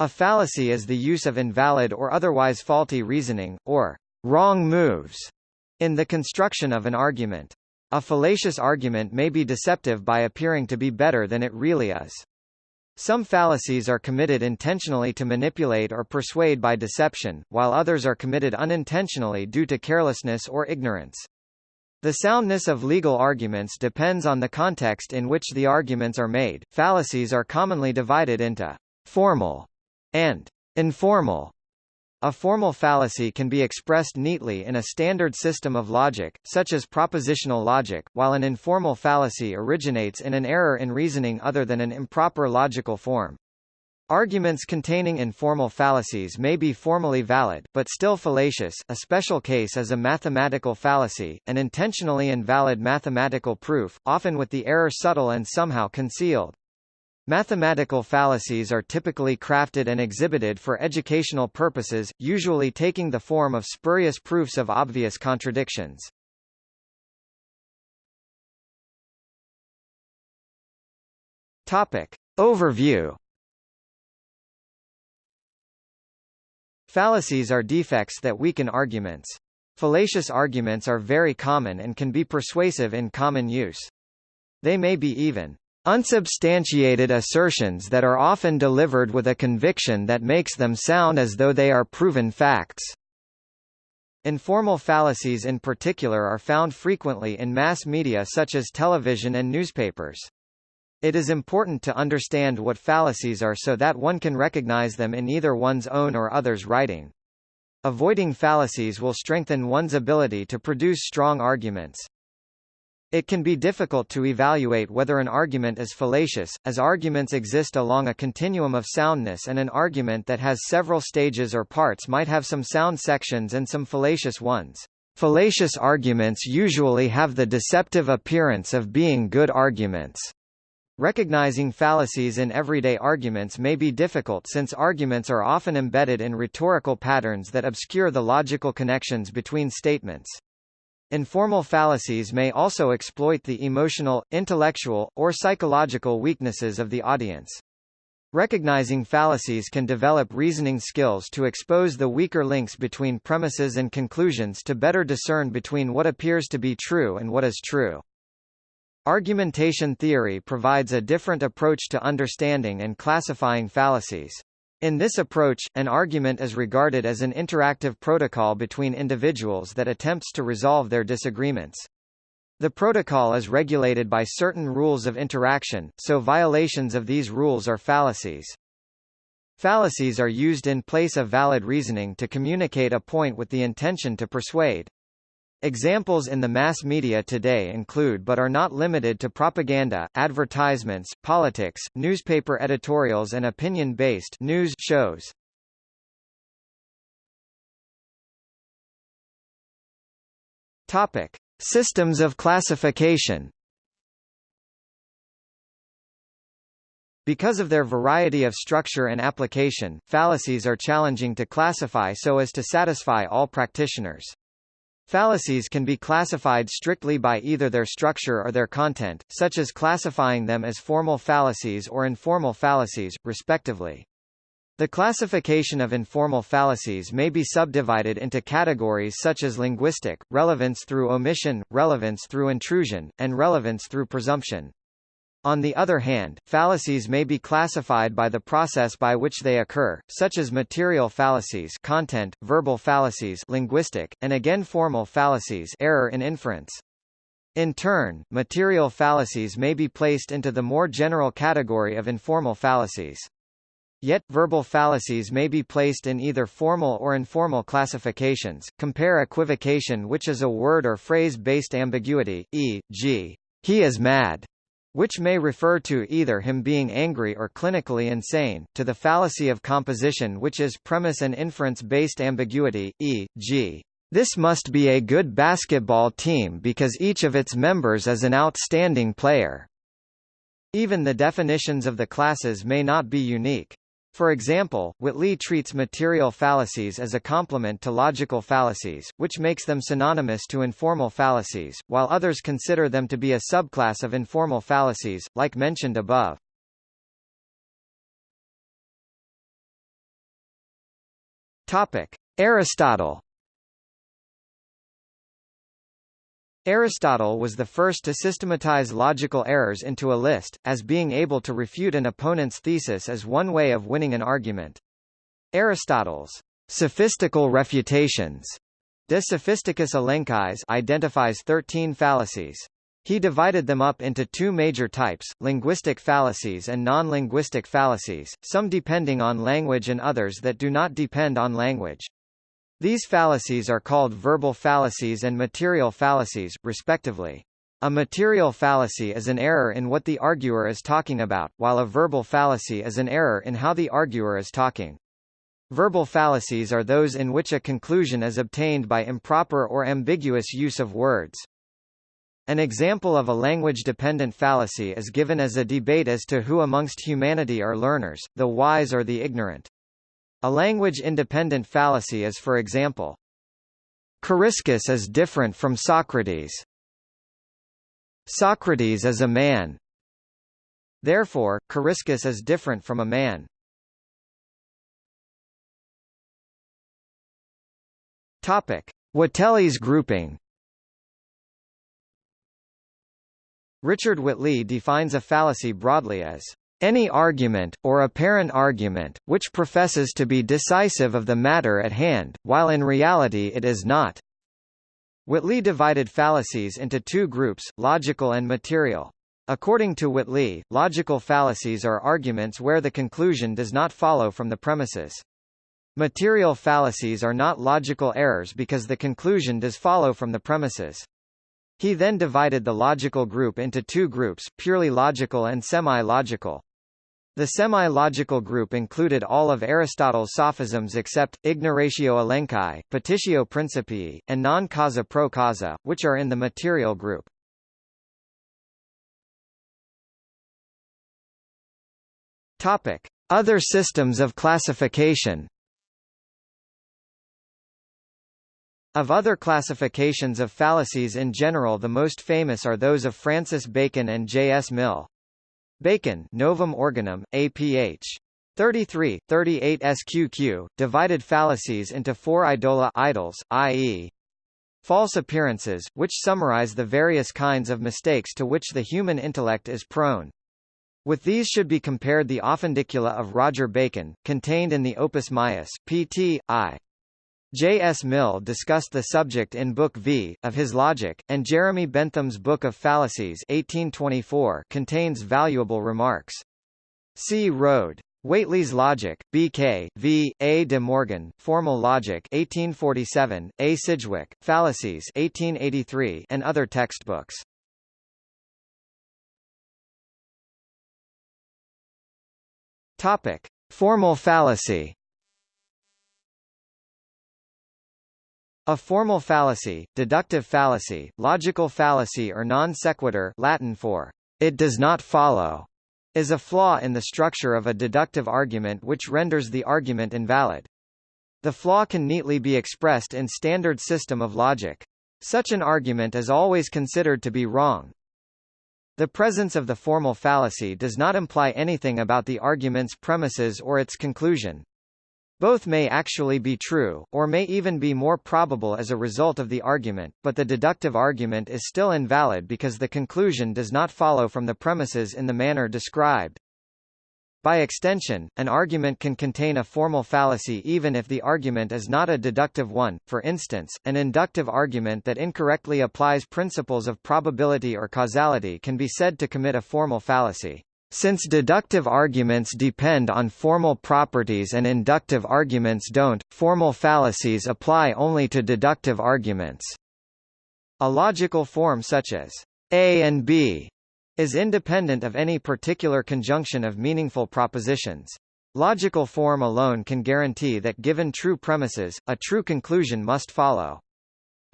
A fallacy is the use of invalid or otherwise faulty reasoning, or wrong moves, in the construction of an argument. A fallacious argument may be deceptive by appearing to be better than it really is. Some fallacies are committed intentionally to manipulate or persuade by deception, while others are committed unintentionally due to carelessness or ignorance. The soundness of legal arguments depends on the context in which the arguments are made. Fallacies are commonly divided into formal and informal a formal fallacy can be expressed neatly in a standard system of logic, such as propositional logic, while an informal fallacy originates in an error in reasoning other than an improper logical form. Arguments containing informal fallacies may be formally valid, but still fallacious. A special case is a mathematical fallacy, an intentionally invalid mathematical proof, often with the error subtle and somehow concealed. Mathematical fallacies are typically crafted and exhibited for educational purposes, usually taking the form of spurious proofs of obvious contradictions. Topic. Overview Fallacies are defects that weaken arguments. Fallacious arguments are very common and can be persuasive in common use. They may be even Unsubstantiated assertions that are often delivered with a conviction that makes them sound as though they are proven facts. Informal fallacies in particular are found frequently in mass media such as television and newspapers. It is important to understand what fallacies are so that one can recognize them in either one's own or others' writing. Avoiding fallacies will strengthen one's ability to produce strong arguments. It can be difficult to evaluate whether an argument is fallacious, as arguments exist along a continuum of soundness and an argument that has several stages or parts might have some sound sections and some fallacious ones. Fallacious arguments usually have the deceptive appearance of being good arguments. Recognizing fallacies in everyday arguments may be difficult since arguments are often embedded in rhetorical patterns that obscure the logical connections between statements. Informal fallacies may also exploit the emotional, intellectual, or psychological weaknesses of the audience. Recognizing fallacies can develop reasoning skills to expose the weaker links between premises and conclusions to better discern between what appears to be true and what is true. Argumentation theory provides a different approach to understanding and classifying fallacies. In this approach, an argument is regarded as an interactive protocol between individuals that attempts to resolve their disagreements. The protocol is regulated by certain rules of interaction, so violations of these rules are fallacies. Fallacies are used in place of valid reasoning to communicate a point with the intention to persuade. Examples in the mass media today include but are not limited to propaganda, advertisements, politics, newspaper editorials and opinion-based news shows. Topic: Systems of classification. Because of their variety of structure and application, fallacies are challenging to classify so as to satisfy all practitioners. Fallacies can be classified strictly by either their structure or their content, such as classifying them as formal fallacies or informal fallacies, respectively. The classification of informal fallacies may be subdivided into categories such as linguistic, relevance through omission, relevance through intrusion, and relevance through presumption. On the other hand, fallacies may be classified by the process by which they occur, such as material fallacies content, verbal fallacies linguistic, and again formal fallacies error in inference. In turn, material fallacies may be placed into the more general category of informal fallacies. Yet, verbal fallacies may be placed in either formal or informal classifications. Compare equivocation which is a word or phrase-based ambiguity, e.g., he is mad, which may refer to either him being angry or clinically insane, to the fallacy of composition which is premise and inference-based ambiguity, e.g. This must be a good basketball team because each of its members is an outstanding player. Even the definitions of the classes may not be unique. For example, Whately treats material fallacies as a complement to logical fallacies, which makes them synonymous to informal fallacies, while others consider them to be a subclass of informal fallacies, like mentioned above. Topic: Aristotle Aristotle was the first to systematize logical errors into a list, as being able to refute an opponent's thesis as one way of winning an argument. Aristotle's sophistical refutations De Sophisticis Elenchis identifies 13 fallacies. He divided them up into two major types, linguistic fallacies and non-linguistic fallacies, some depending on language and others that do not depend on language. These fallacies are called verbal fallacies and material fallacies, respectively. A material fallacy is an error in what the arguer is talking about, while a verbal fallacy is an error in how the arguer is talking. Verbal fallacies are those in which a conclusion is obtained by improper or ambiguous use of words. An example of a language-dependent fallacy is given as a debate as to who amongst humanity are learners, the wise or the ignorant. A language-independent fallacy is for example, Coriscus is different from Socrates. Socrates is a man. Therefore, Coriscus is different from a man. Topic: Whately's grouping. Richard Whately defines a fallacy broadly as any argument, or apparent argument, which professes to be decisive of the matter at hand, while in reality it is not. Whately divided fallacies into two groups, logical and material. According to Whately, logical fallacies are arguments where the conclusion does not follow from the premises. Material fallacies are not logical errors because the conclusion does follow from the premises. He then divided the logical group into two groups, purely logical and semi-logical. The semi-logical group included all of Aristotle's sophisms except, ignoratio elenchi, petitio principii, and non causa pro causa, which are in the material group. Other systems of classification Of other classifications of fallacies in general the most famous are those of Francis Bacon and J. S. Mill. Bacon Novum Organum, APH. 33, 38 SQQ, divided fallacies into four idola idols, i.e. false appearances, which summarize the various kinds of mistakes to which the human intellect is prone. With these should be compared the Offendicula of Roger Bacon, contained in the Opus Maius, pt. I. J. S. Mill discussed the subject in Book V, of his Logic, and Jeremy Bentham's Book of Fallacies 1824 contains valuable remarks. C. Rode. Whately's Logic, B.K., V. A. de Morgan, Formal Logic 1847, A. Sidgwick, Fallacies 1883 and other textbooks. Topic. Formal fallacy A formal fallacy, deductive fallacy, logical fallacy or non sequitur Latin for it does not follow, is a flaw in the structure of a deductive argument which renders the argument invalid. The flaw can neatly be expressed in standard system of logic. Such an argument is always considered to be wrong. The presence of the formal fallacy does not imply anything about the argument's premises or its conclusion. Both may actually be true, or may even be more probable as a result of the argument, but the deductive argument is still invalid because the conclusion does not follow from the premises in the manner described. By extension, an argument can contain a formal fallacy even if the argument is not a deductive one, for instance, an inductive argument that incorrectly applies principles of probability or causality can be said to commit a formal fallacy. Since deductive arguments depend on formal properties and inductive arguments don't, formal fallacies apply only to deductive arguments. A logical form such as A and B is independent of any particular conjunction of meaningful propositions. Logical form alone can guarantee that given true premises, a true conclusion must follow.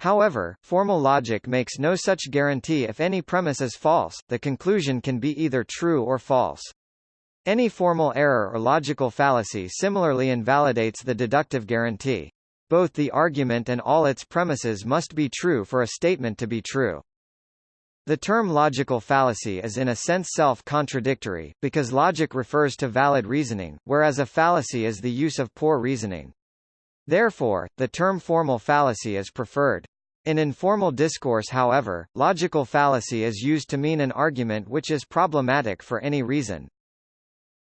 However, formal logic makes no such guarantee if any premise is false, the conclusion can be either true or false. Any formal error or logical fallacy similarly invalidates the deductive guarantee. Both the argument and all its premises must be true for a statement to be true. The term logical fallacy is in a sense self-contradictory, because logic refers to valid reasoning, whereas a fallacy is the use of poor reasoning. Therefore, the term formal fallacy is preferred. In informal discourse however, logical fallacy is used to mean an argument which is problematic for any reason.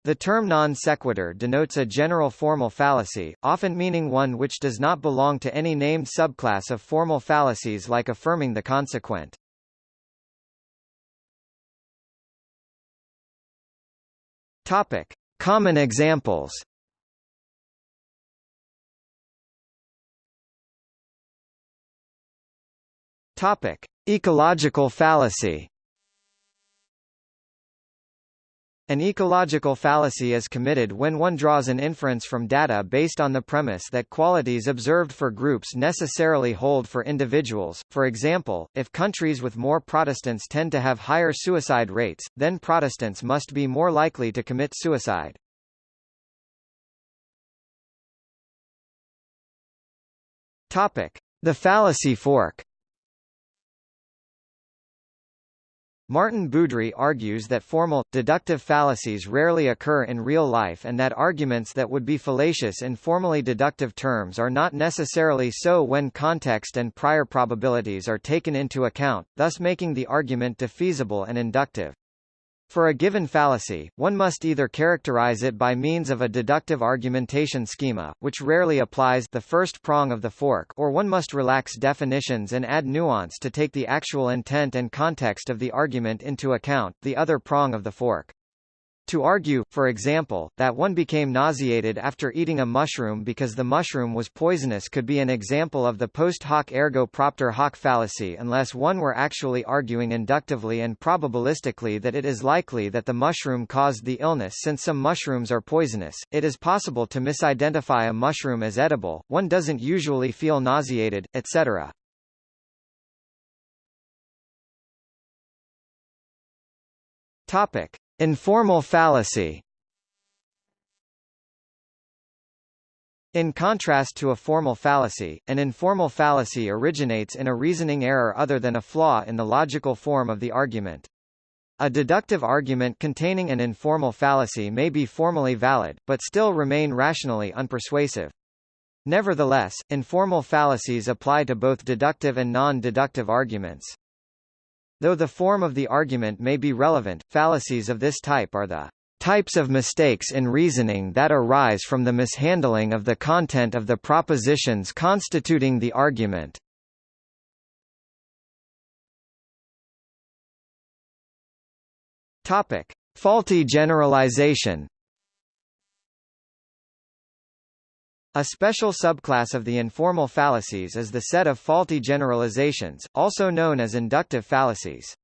The term non sequitur denotes a general formal fallacy, often meaning one which does not belong to any named subclass of formal fallacies like affirming the consequent. Topic: Common examples. Topic: Ecological fallacy. An ecological fallacy is committed when one draws an inference from data based on the premise that qualities observed for groups necessarily hold for individuals. For example, if countries with more Protestants tend to have higher suicide rates, then Protestants must be more likely to commit suicide. Topic: The fallacy fork. Maarten Boudry argues that formal, deductive fallacies rarely occur in real life and that arguments that would be fallacious in formally deductive terms are not necessarily so when context and prior probabilities are taken into account, thus making the argument defeasible and inductive. For a given fallacy, one must either characterize it by means of a deductive argumentation schema, which rarely applies the first prong of the fork or one must relax definitions and add nuance to take the actual intent and context of the argument into account the other prong of the fork. To argue, for example, that one became nauseated after eating a mushroom because the mushroom was poisonous could be an example of the post hoc ergo propter hoc fallacy unless one were actually arguing inductively and probabilistically that it is likely that the mushroom caused the illness since some mushrooms are poisonous. It is possible to misidentify a mushroom as edible, one doesn't usually feel nauseated, etc. Topic. Informal fallacy In contrast to a formal fallacy, an informal fallacy originates in a reasoning error other than a flaw in the logical form of the argument. A deductive argument containing an informal fallacy may be formally valid, but still remain rationally unpersuasive. Nevertheless, informal fallacies apply to both deductive and non-deductive arguments. Though the form of the argument may be relevant, fallacies of this type are the types of mistakes in reasoning that arise from the mishandling of the content of the propositions constituting the argument. Topic: Faulty generalization A special subclass of the informal fallacies is the set of faulty generalizations, also known as inductive fallacies.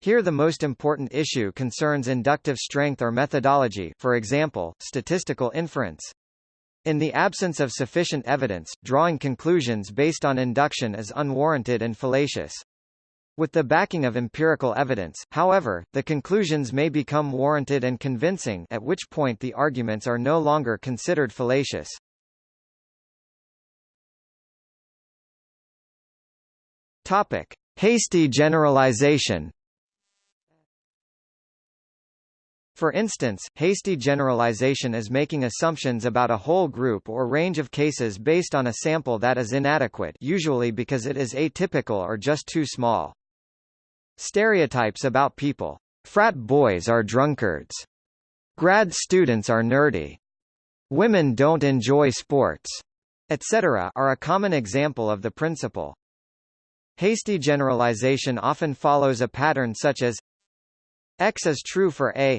Here the most important issue concerns inductive strength or methodology for example, statistical inference. In the absence of sufficient evidence, drawing conclusions based on induction is unwarranted and fallacious. With the backing of empirical evidence, however, the conclusions may become warranted and convincing at which point the arguments are no longer considered fallacious. Topic: Hasty generalization. For instance, hasty generalization is making assumptions about a whole group or range of cases based on a sample that is inadequate usually because it is atypical or just too small. Stereotypes about people. Frat boys are drunkards. Grad students are nerdy. Women don't enjoy sports, etc. are a common example of the principle. Hasty generalization often follows a pattern such as X is true for A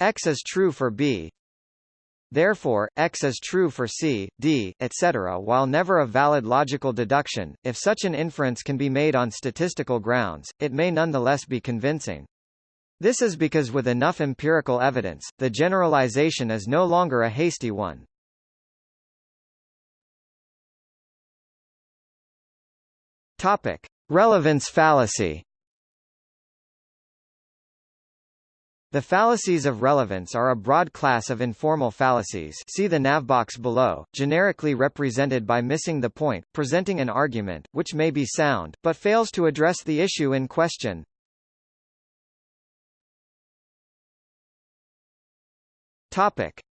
X is true for B Therefore, X is true for C, D, etc. While never a valid logical deduction, if such an inference can be made on statistical grounds, it may nonetheless be convincing. This is because with enough empirical evidence, the generalization is no longer a hasty one. Topic: Relevance fallacy. The fallacies of relevance are a broad class of informal fallacies see the navbox below, generically represented by missing the point, presenting an argument, which may be sound, but fails to address the issue in question.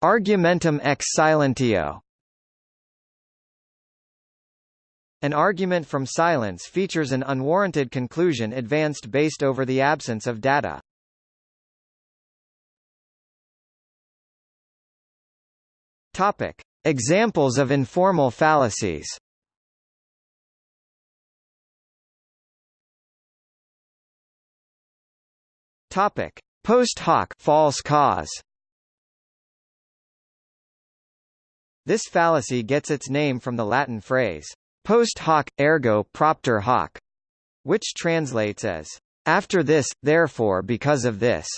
Argumentum ex silentio An argument from silence features an unwarranted conclusion advanced based over the absence of data. Topic: Examples of informal fallacies. Topic: Post hoc false cause. This fallacy gets its name from the Latin phrase post hoc, ergo propter hoc, which translates as after this, therefore because of this.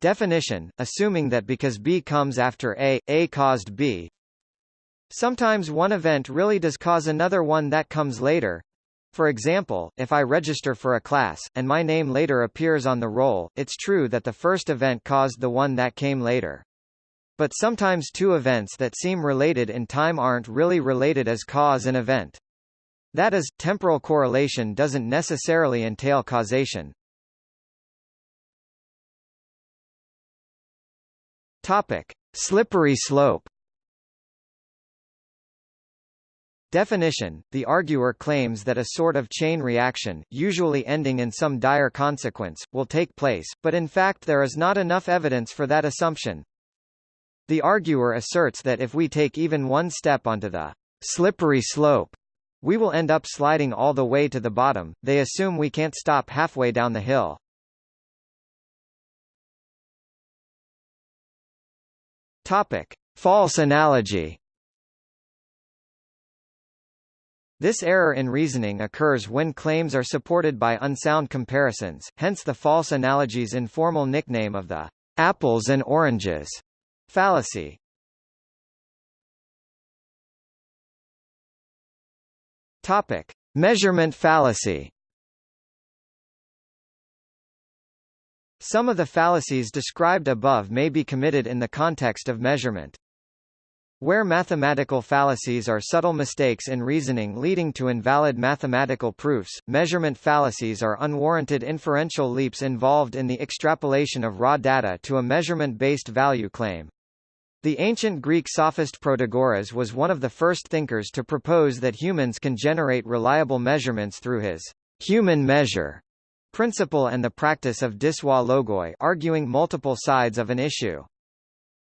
Definition, assuming that because B comes after A, A caused B. Sometimes one event really does cause another one that comes later. For example, if I register for a class, and my name later appears on the roll, it's true that the first event caused the one that came later. But sometimes two events that seem related in time aren't really related as cause and event. That is, temporal correlation doesn't necessarily entail causation. Topic: Slippery slope. Definition: The arguer claims that a sort of chain reaction, usually ending in some dire consequence, will take place, but in fact there is not enough evidence for that assumption. The arguer asserts that if we take even one step onto the slippery slope, we will end up sliding all the way to the bottom. They assume we can't stop halfway down the hill. Topic: False analogy. This error in reasoning occurs when claims are supported by unsound comparisons, hence the false analogy's informal nickname of the apples and oranges fallacy. Topic: Measurement fallacy. Some of the fallacies described above may be committed in the context of measurement. Where mathematical fallacies are subtle mistakes in reasoning leading to invalid mathematical proofs, measurement fallacies are unwarranted inferential leaps involved in the extrapolation of raw data to a measurement-based value claim. The ancient Greek sophist Protagoras was one of the first thinkers to propose that humans can generate reliable measurements through his human measure principle and the practice of dissoi logoi arguing multiple sides of an issue.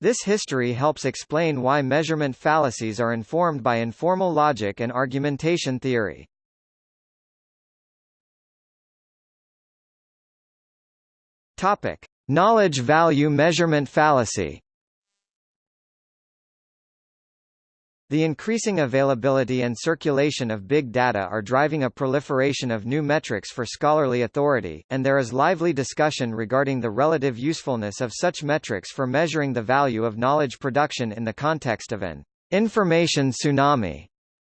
This history helps explain why measurement fallacies are informed by informal logic and argumentation theory. Topic: Knowledge value measurement fallacy. The increasing availability and circulation of big data are driving a proliferation of new metrics for scholarly authority, and there is lively discussion regarding the relative usefulness of such metrics for measuring the value of knowledge production in the context of an information tsunami.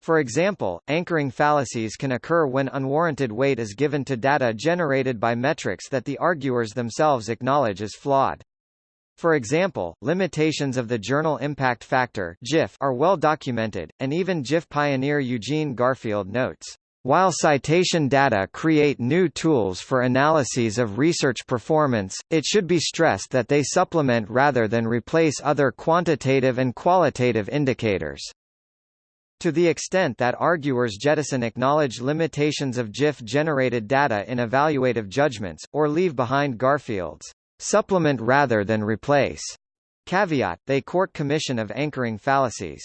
For example, anchoring fallacies can occur when unwarranted weight is given to data generated by metrics that the arguers themselves acknowledge as flawed. For example, limitations of the journal impact factor are well documented, and even JIF pioneer Eugene Garfield notes, "...while citation data create new tools for analyses of research performance, it should be stressed that they supplement rather than replace other quantitative and qualitative indicators." To the extent that arguers jettison acknowledge limitations of JIF-generated data in evaluative judgments, or leave behind Garfield's supplement rather than replace. Caveat, they court commission of anchoring fallacies.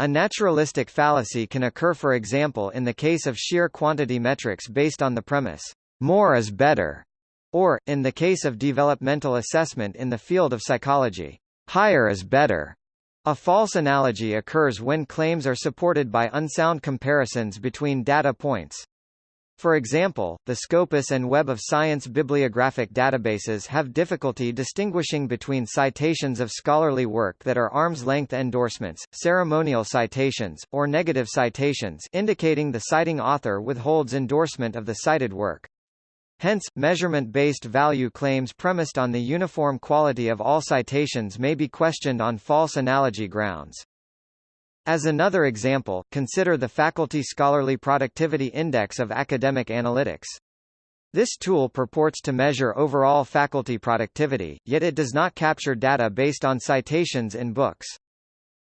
A naturalistic fallacy can occur for example in the case of sheer quantity metrics based on the premise, more is better, or, in the case of developmental assessment in the field of psychology, higher is better. A false analogy occurs when claims are supported by unsound comparisons between data points. For example, the Scopus and Web of Science bibliographic databases have difficulty distinguishing between citations of scholarly work that are arm's-length endorsements, ceremonial citations, or negative citations indicating the citing author withholds endorsement of the cited work. Hence, measurement-based value claims premised on the uniform quality of all citations may be questioned on false analogy grounds. As another example, consider the Faculty Scholarly Productivity Index of Academic Analytics. This tool purports to measure overall faculty productivity, yet it does not capture data based on citations in books.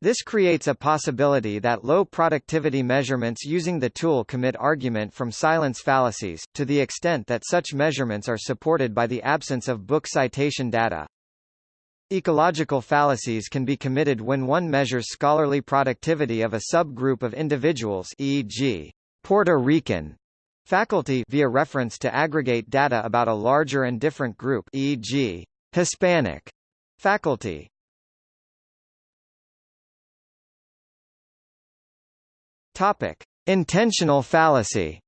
This creates a possibility that low productivity measurements using the tool commit argument from silence fallacies, to the extent that such measurements are supported by the absence of book citation data. Ecological fallacies can be committed when one measures scholarly productivity of a subgroup of individuals e.g., Puerto Rican faculty via reference to aggregate data about a larger and different group e.g., Hispanic faculty. Topic: Intentional fallacy.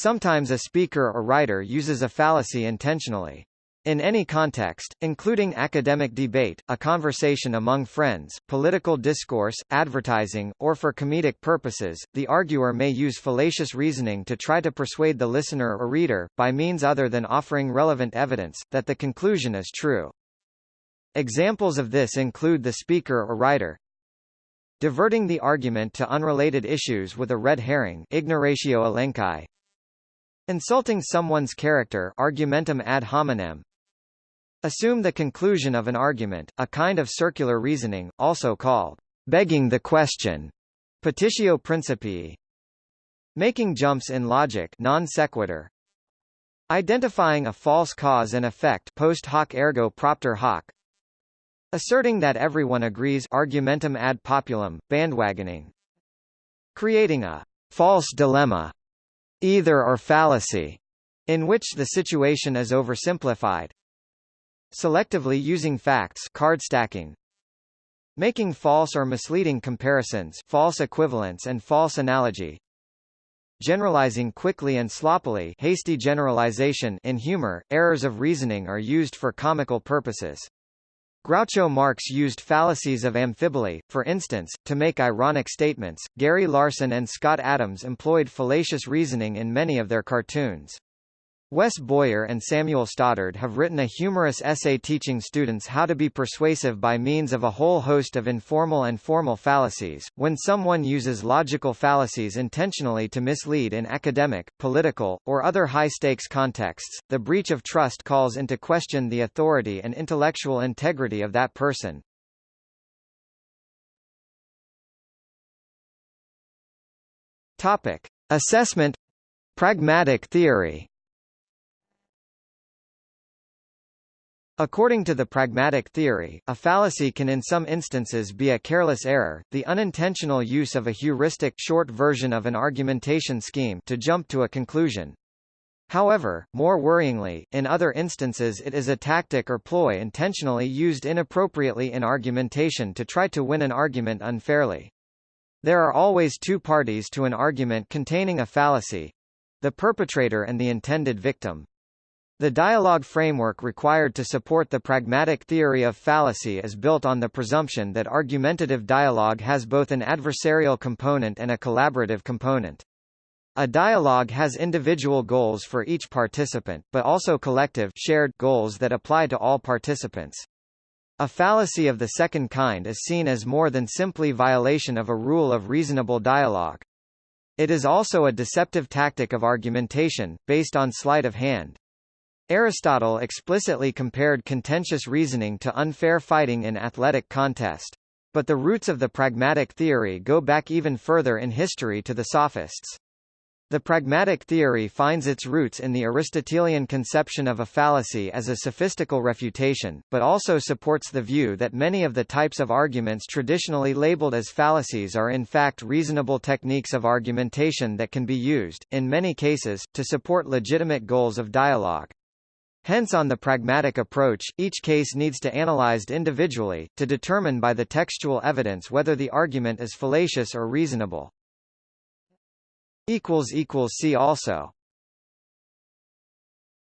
Sometimes a speaker or writer uses a fallacy intentionally. In any context, including academic debate, a conversation among friends, political discourse, advertising, or for comedic purposes, the arguer may use fallacious reasoning to try to persuade the listener or reader, by means other than offering relevant evidence, that the conclusion is true. Examples of this include the speaker or writer, Diverting the argument to unrelated issues with a red herring ignoratio elenchi. Insulting someone's character argumentum ad hominem. Assume the conclusion of an argument, a kind of circular reasoning, also called begging the question, petitio principii. Making jumps in logic non sequitur. Identifying a false cause and effect post hoc ergo propter hoc. Asserting that everyone agrees argumentum ad populum, bandwagoning. Creating a false dilemma, either or fallacy, in which the situation is oversimplified. Selectively using facts card stacking. Making false or misleading comparisons false equivalence and false analogy. Generalizing quickly and sloppily hasty generalization in humor, errors of reasoning are used for comical purposes. Groucho Marx used fallacies of amphiboly, for instance, to make ironic statements. Gary Larson and Scott Adams employed fallacious reasoning in many of their cartoons. Wes Boyer and Samuel Stoddard have written a humorous essay teaching students how to be persuasive by means of a whole host of informal and formal fallacies. When someone uses logical fallacies intentionally to mislead in academic, political, or other high-stakes contexts, the breach of trust calls into question the authority and intellectual integrity of that person. Topic: Assessment Pragmatic theory According to the pragmatic theory, a fallacy can in some instances be a careless error, the unintentional use of a heuristic short version of an argumentation scheme to jump to a conclusion. However, more worryingly, in other instances it is a tactic or ploy intentionally used inappropriately in argumentation to try to win an argument unfairly. There are always two parties to an argument containing a fallacy—the perpetrator and the intended victim. The dialogue framework required to support the pragmatic theory of fallacy is built on the presumption that argumentative dialogue has both an adversarial component and a collaborative component. A dialogue has individual goals for each participant, but also collective shared goals that apply to all participants. A fallacy of the second kind is seen as more than simply violation of a rule of reasonable dialogue. It is also a deceptive tactic of argumentation, based on sleight of hand. Aristotle explicitly compared contentious reasoning to unfair fighting in athletic contest. But the roots of the pragmatic theory go back even further in history to the Sophists. The pragmatic theory finds its roots in the Aristotelian conception of a fallacy as a sophistical refutation, but also supports the view that many of the types of arguments traditionally labeled as fallacies are in fact reasonable techniques of argumentation that can be used, in many cases, to support legitimate goals of dialogue. Hence on the pragmatic approach, each case needs to analyzed individually, to determine by the textual evidence whether the argument is fallacious or reasonable. See also